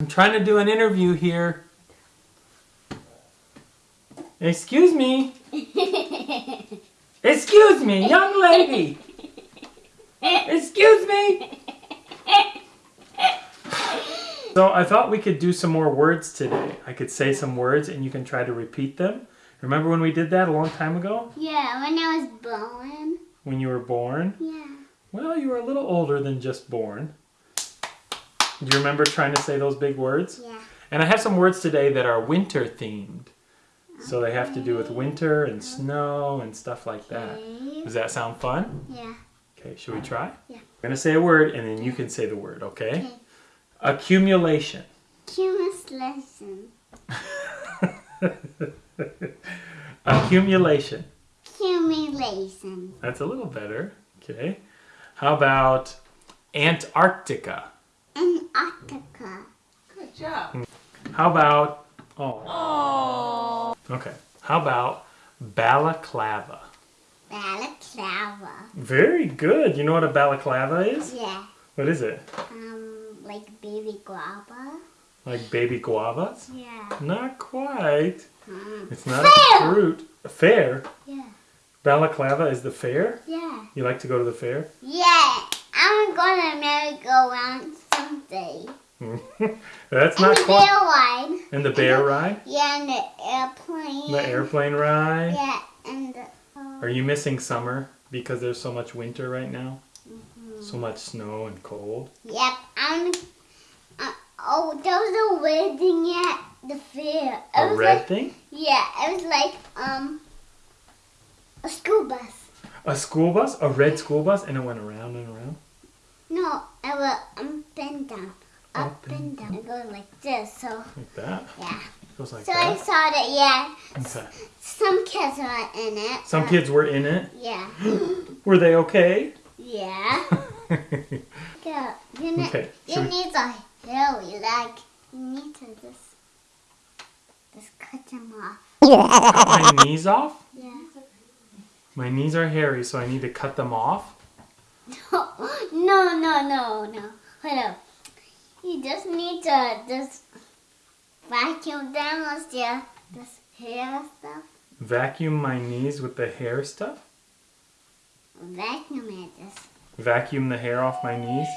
I'm trying to do an interview here. Excuse me. Excuse me, young lady. Excuse me. So I thought we could do some more words today. I could say some words and you can try to repeat them. Remember when we did that a long time ago? Yeah, when I was born. When you were born? Yeah. Well, you were a little older than just born. Do you remember trying to say those big words? Yeah. And I have some words today that are winter themed. So they have to do with winter and uh-huh. snow and stuff like that. Does that sound fun? Yeah. Okay, should we try? Yeah. I'm going to say a word and then you can say the word, okay? Okay. Accumulation. Lesson. Accumulation. Accumulation. That's a little better. Okay. How about Antarctica? Antarctica. Good job. How about oh. Okay. How about balaclava? Balaclava. Very good. You know what a balaclava is? Yeah. What is it? Um, like baby guava. Like baby guavas? Yeah. Not quite. Mm. It's not a fruit. A fair. Yeah. Balaclava is the fair? Yeah. You like to go to the fair? Yeah. I'm gonna merry-go-round That's and not the quite. bear ride. And the bear ride? Yeah, and the airplane. The airplane ride? Yeah, and the. Uh, Are you missing summer because there's so much winter right now? Mm-hmm. So much snow and cold? Yep, I'm. Uh, oh, there was a red thing at the fair. It A was red like, thing? Yeah, it was like um a school bus. A school bus? A red school bus? And it went around and around? No, it was up and down, up, Up and, down. It goes like this. So Like that? yeah. Goes like So I saw that. Yeah, Okay. some kids were in it. Some but- kids were in it. Yeah. Were they okay? Yeah. Yeah. You need. Okay, You we- need a hairy like. You need to just just cut them off. Cut my knees off? Yeah. My knees are hairy, so I need to cut them off? no, no, no, no. Hold up. You just need to just vacuum them with your this hair stuff. Vacuum my knees with the hair stuff? Vacuum it just. Vacuum the hair off my knees?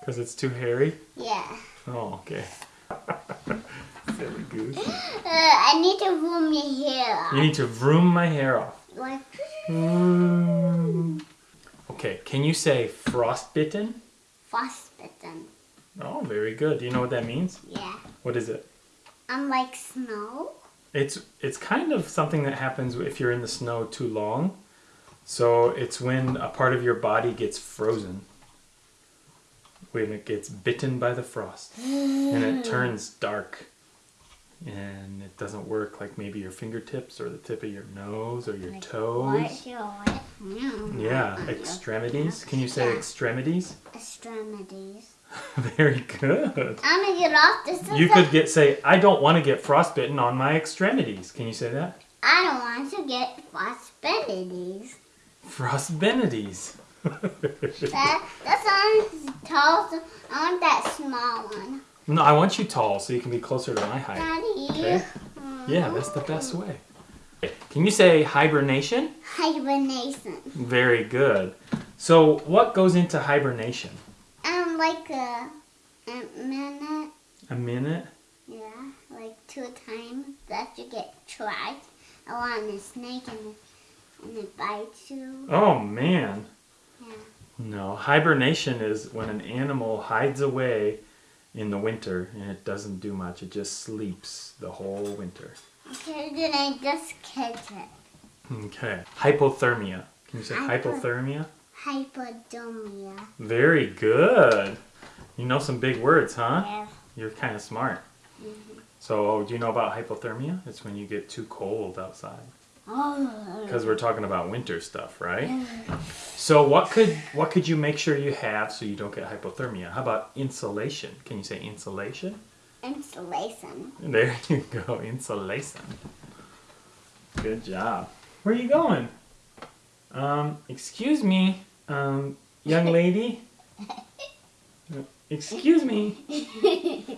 Because it's too hairy? Yeah. Oh, okay. Silly goose. Uh, I need to room your hair off. You need to vroom my hair off. Like Vroom. Okay, can you say frostbitten? Frostbitten. Oh, very good. Do you know what that means? Yeah. What is it? I'm like snow. It's it's kind of something that happens if you're in the snow too long. So it's when a part of your body gets frozen. When it gets bitten by the frost and it turns dark. And it doesn't work like maybe your fingertips or the tip of your nose or your toes. What your what? Mm. Yeah, extremities. Can you say extremities? Extremities. Very good. I'm gonna get off this. You could get say, I don't want to get frostbitten on my extremities. Can you say that? I don't want to get frostbitten. Frostbenities. That that's on tall. so I want that small one. No, I want you tall so you can be closer to my height. Daddy. Okay. Yeah, that's the best way. Can you say hibernation? Hibernation. Very good. So, what goes into hibernation? Um, like a, a minute. A minute? Yeah, like two times that you get trapped around a snake and and it bites you. Oh man. Yeah. No, hibernation is when an animal hides away in the winter and it doesn't do much. It just sleeps the whole winter. Okay, then I just catch it. Okay. Hypothermia. Can you say Hypo- hypothermia? Hypodermia. Very good. You know some big words, huh? Yeah. You're kind of smart. Mm-hmm. So, oh, do you know about hypothermia? It's when you get too cold outside. Oh. Because we're talking about winter stuff, right? So, what could what could you make sure you have so you don't get hypothermia? How about insulation? Can you say insulation? Insulation. There you go, insulation. Good job. Where are you going? Um, excuse me, um, young lady. Excuse me.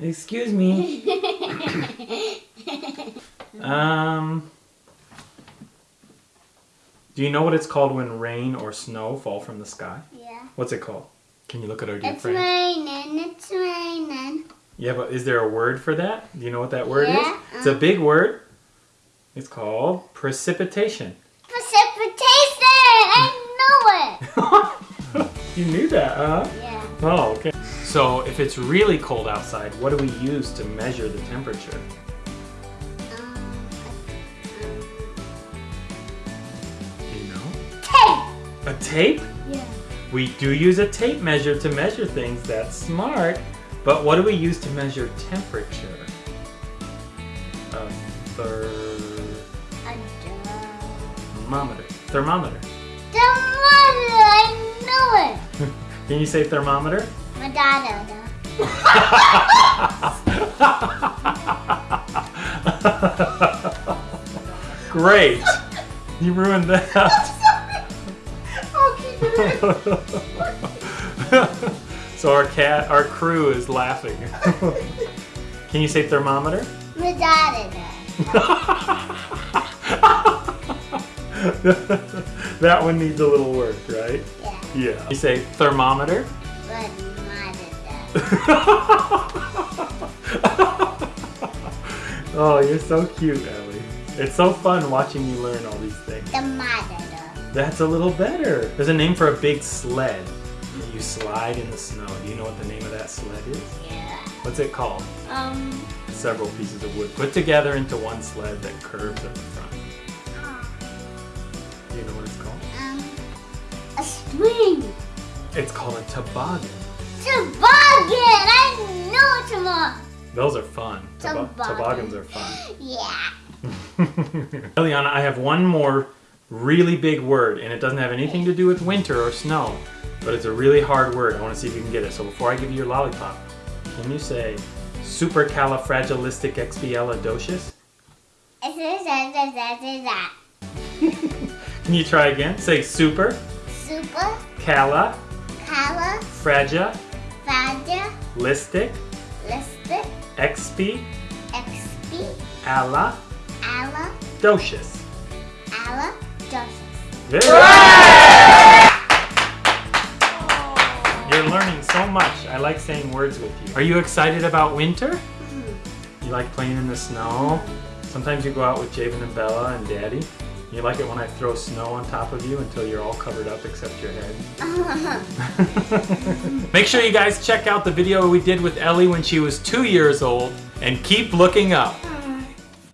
Excuse me. Um. Do you know what it's called when rain or snow fall from the sky? yeah. What's it called? Can you look at our dear It's friend? raining, it's raining. Yeah, but is there a word for that? Do you know what that word Yeah, is? It's a um, big word. It's called precipitation. Precipitation! I know it! you knew that, huh? Yeah. Oh, okay. So if it's really cold outside, what do we use to measure the temperature? Tape! Tape? Yeah. We do use a tape measure to measure things. That's smart. But what do we use to measure temperature? A thermometer. Thermometer. Thermometer, I know it! Can you say thermometer? My daughter. Great. You ruined that. so our cat, our crew is laughing. Can you say thermometer? That one needs a little work, right? Yeah. Yeah. You say thermometer? Oh, you're so cute, Ellie. It's so fun watching you learn all these things. The mother. That's a little better. There's a name for a big sled. You slide in the snow. Do you know what the name of that sled is? Yeah. What's it called? Um. Several pieces of wood put together into one sled that curves at the front. Do you know what it's called? Um. A swing. It's called a toboggan. Toboggan. I know it tomorrow. Those are fun. Tobo- Toboggan. toboggans are fun. Yeah. Eliana, I have one more really big word, and it doesn't have anything to do with winter or snow, but it's a really hard word. I want to see if you can get it. So before I give you your lollipop, can you say supercalifragilisticexpialidocious? Can you try again? Say super Super. cala Cala. fragia Faja. listic Listed. expi XP. ala Ala. docious. Ala. Very You're learning so much. I like saying words with you. Are you excited about winter? Mm-hmm. You like playing in the snow? Sometimes you go out with Javen and Bella and Daddy. You like it when I throw snow on top of you until you're all covered up except your head. Make sure you guys check out the video we did with Ellie when she was two years old and keep looking up.